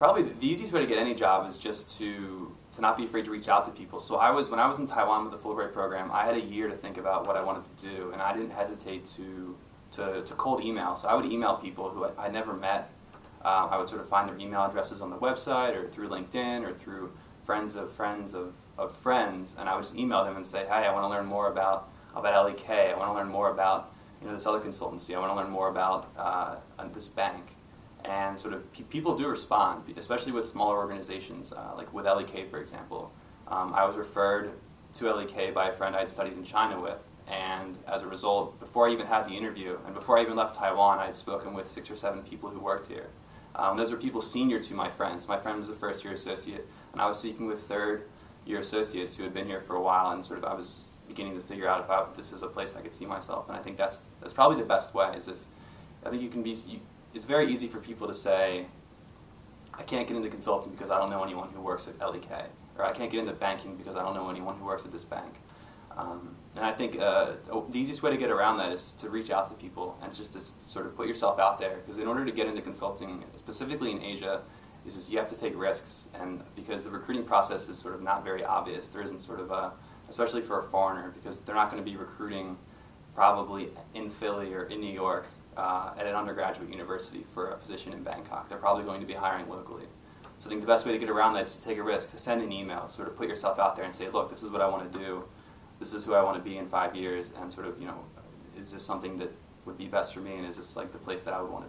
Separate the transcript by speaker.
Speaker 1: Probably the easiest way to get any job is just to to not be afraid to reach out to people. So I was when I was in Taiwan with the Fulbright program, I had a year to think about what I wanted to do, and I didn't hesitate to to, to cold email. So I would email people who I, I never met. Um, I would sort of find their email addresses on the website or through LinkedIn or through friends of friends of, of friends, and I would just email them and say, "Hey, I want to learn more about about LEK. I want to learn more about you know this other consultancy. I want to learn more about uh, this bank." And sort of pe people do respond, especially with smaller organizations, uh, like with LEK, for example. Um, I was referred to LEK by a friend I had studied in China with, and as a result, before I even had the interview, and before I even left Taiwan, I had spoken with six or seven people who worked here. Um, those were people senior to my friends. My friend was a first year associate, and I was speaking with third year associates who had been here for a while, and sort of I was beginning to figure out if I, this is a place I could see myself. And I think that's that's probably the best way. Is if I think you can be you, it's very easy for people to say, I can't get into consulting because I don't know anyone who works at LEK, or I can't get into banking because I don't know anyone who works at this bank. Um, and I think uh, the easiest way to get around that is to reach out to people and just to sort of put yourself out there. Because in order to get into consulting, specifically in Asia, is just you have to take risks. And because the recruiting process is sort of not very obvious, there isn't sort of a, especially for a foreigner, because they're not going to be recruiting probably in Philly or in New York uh, at an undergraduate university for a position in Bangkok. They're probably going to be hiring locally. So I think the best way to get around that is to take a risk, to send an email, sort of put yourself out there and say, look, this is what I want to do. This is who I want to be in five years, and sort of, you know, is this something that would be best for me, and is this like the place that I would want to be?